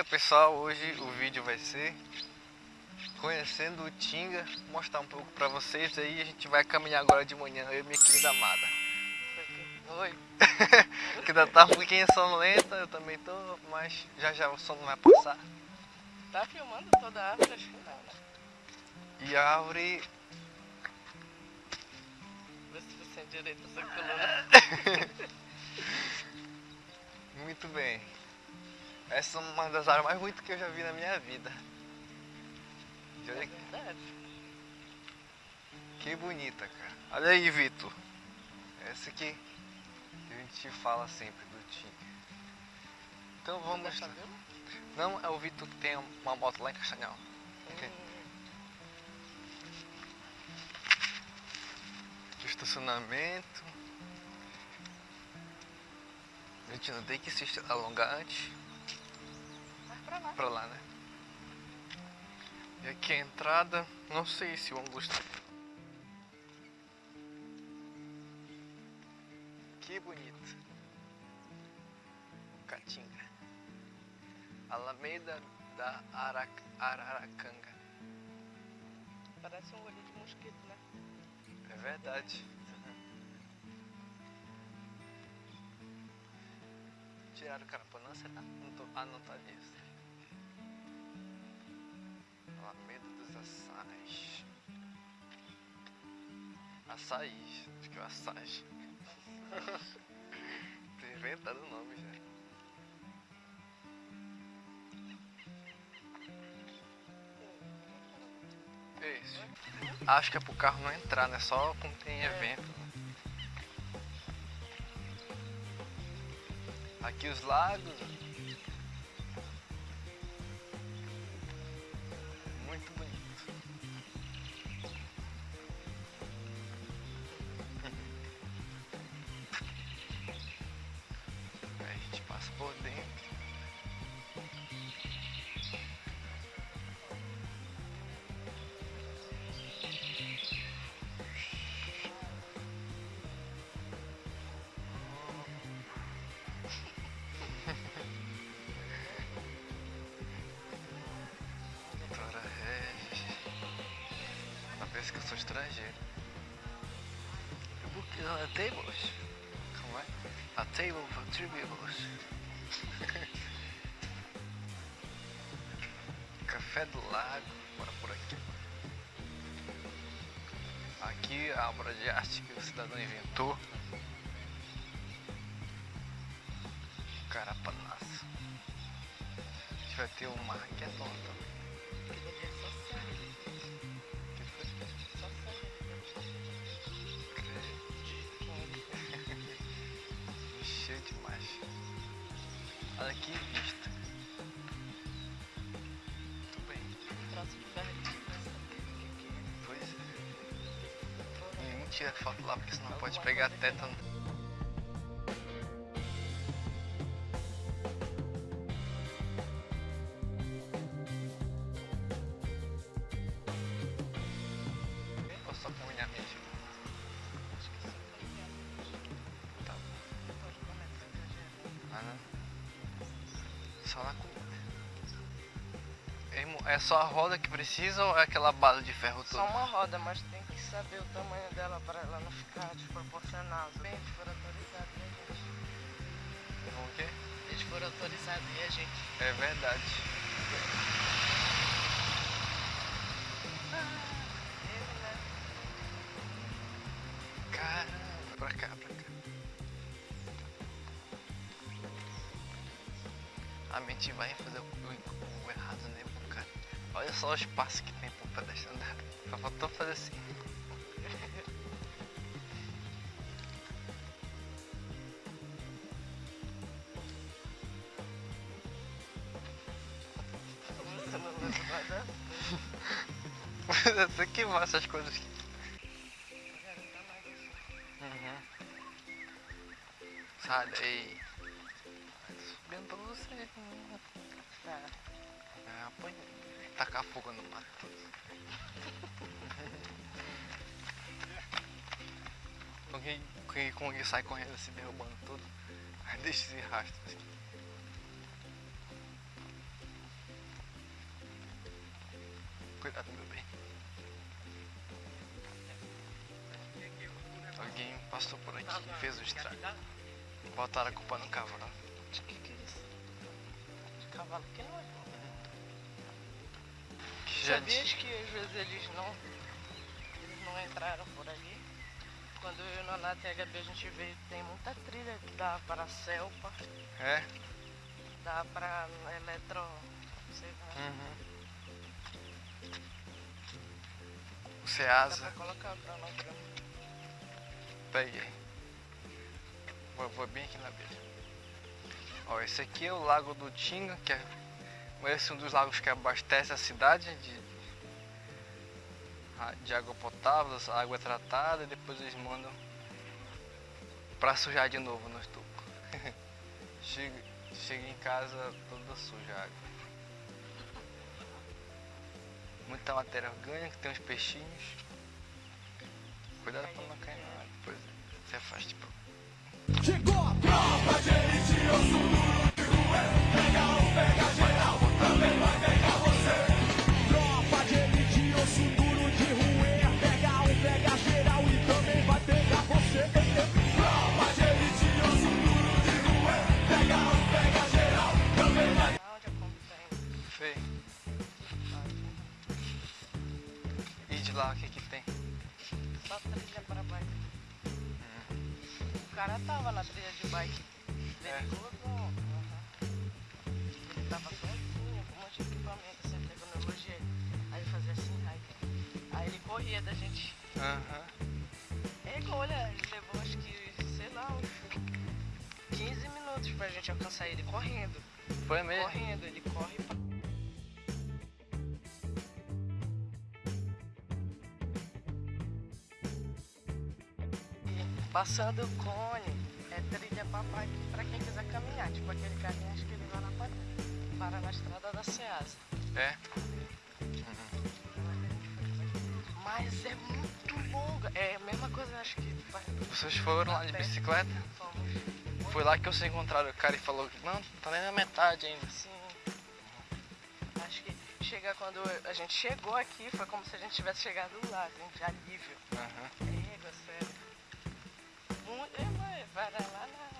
dia pessoal, hoje o vídeo vai ser conhecendo o Tinga, mostrar um pouco pra vocês aí, a gente vai caminhar agora de manhã, eu e minha querida amada. Oi. que ainda tá um pouquinho sonolenta, eu também tô, mas já já o sono vai passar. Tá filmando toda a árvore? Acho que não, né? E a árvore Vê se você direito essa coluna. Muito bem. Essa é uma das áreas mais bonitas que eu já vi na minha vida. É verdade. que bonita, cara. Olha aí, Vitor. Essa aqui que a gente fala sempre do Tim. Então vamos. Você tá? Não, é o Vitor que tem uma moto lá em Castanhal. Hum, Estacionamento. A gente não tem que se alongar antes. Pra lá. pra lá, né? E aqui a entrada, não sei se o ângulo está. Que bonito. Caatinga. Alameda da Arac- Araracanga. Parece um olho de mosquito, né? É verdade. Tiraram o carapanã, será? Não tô... Ah, não tá ali. Alameda dos Açais. Açaí. Acho que é o açaí. Tô inventando o nome já. Isso. Acho que é pro carro não entrar, né? Só quando tem evento. né? Aqui os lagos. Sou estrangeiro. Book on the tables. Como é? A table for three tables. Café do Lago. Bora por aqui. Aqui a obra de arte que o cidadão inventou. Carapanaço. A gente vai ter um é dono também. Cheio demais. Olha que vista. Muito bem. Próximo. Pois é. Ninguém tira foto lá porque senão pode pegar tétano. Não. Só na comida. É É só a roda que precisa ou é aquela base de ferro Só toda? uma roda, mas tem que saber o tamanho dela para ela não ficar desproporcional. Bem, eles foram autorizados e a gente. Vamos o quê? Eles foram autorizados e a gente. É verdade. A mente vai fazer o, o- o errado, né, cara? Olha só o espaço que tem pro pedestre andar. Só faltou fazer assim. Você que vai essas coisas assim. Uhum. Sai daí. Você. Tá. É, apanha. Tacar fogo no mato. Com que, que sai correndo se derrubando tudo. Aí deixa esse rastro assim. Cuidado, meu bem. Alguém passou por aqui e fez o estrago. Botaram a culpa no cavalo. O que, que é isso? Cavalo que não é. Que já Sabias disse- que às vezes eles não, eles não entraram por ali? Quando eu e o Nonato e a Gabi a gente veio, tem muita trilha que dá para a Selpa, É? dá para Eletro. não sei lá. Uhum. O Dá Ceasa. pra colocar o cronograma. Peguei. Vou, vou bem aqui na beira. Ó, esse aqui é o Lago do Tinga, que é esse é um dos lagos que abastece a cidade de, a- de água potável, água tratada e depois eles mandam pra sujar de novo no estuco. chega, chega em casa toda suja a água. Muita matéria orgânica, tem uns peixinhos. Cuidado pra não cair na água, depois você afaste pro E de lá o que que tem? Só trilha para bike. O cara tava na trilha de bike. É. Perigoso. aham. Ele tava sozinho, com um monte de equipamento, assim, tecnologia. Aí ele fazia assim, aí, aí ele corria da gente. Aham. É igual, olha, ele levou acho que, sei lá, uns 15 minutos pra gente alcançar ele correndo. Foi mesmo? Correndo, ele corre pra... Passando o cone, é trilha pra bike pra quem quiser caminhar. Tipo aquele carinha, acho que ele vai lá para, para na estrada da Ceasa. É? Mas é muito longa. É a mesma coisa, acho que. Vocês foram lá de bicicleta? Fomos. Foi lá que vocês encontraram o cara e falou que não, tá nem na metade ainda. Sim. Acho que chega quando a gente chegou aqui, foi como se a gente tivesse chegado lá, assim, de alívio. Aham. Égua, sério. Muito, é, vai, vai lá na, lá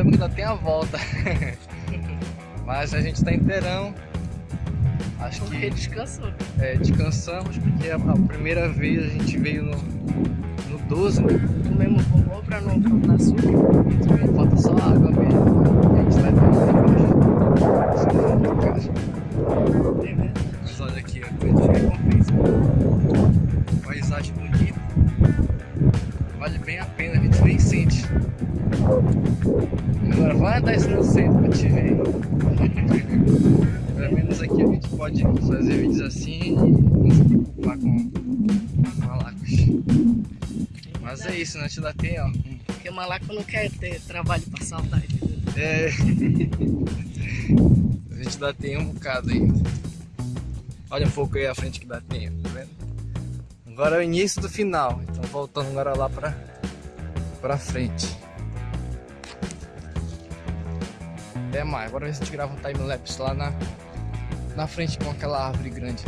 problema é que ainda tem a volta. Mas a gente tá inteirão. Acho Porque que descansou. é, descansamos porque a, a primeira vez a gente veio no, no 12, né? Comemos bombom pra não faltar açúcar. Menos aqui a gente pode fazer vídeos assim e não se preocupar com malacos. Mas é isso, né? Te dá tem, ó. Porque o malaco não quer ter trabalho pra saudade. É. A gente dá tem um bocado ainda. Olha um pouco aí à frente que dá tem, tá vendo? Agora é o início do final. Então voltando agora lá pra pra frente. Até mais. Agora a gente grava um time-lapse lá na, na frente com aquela árvore grande.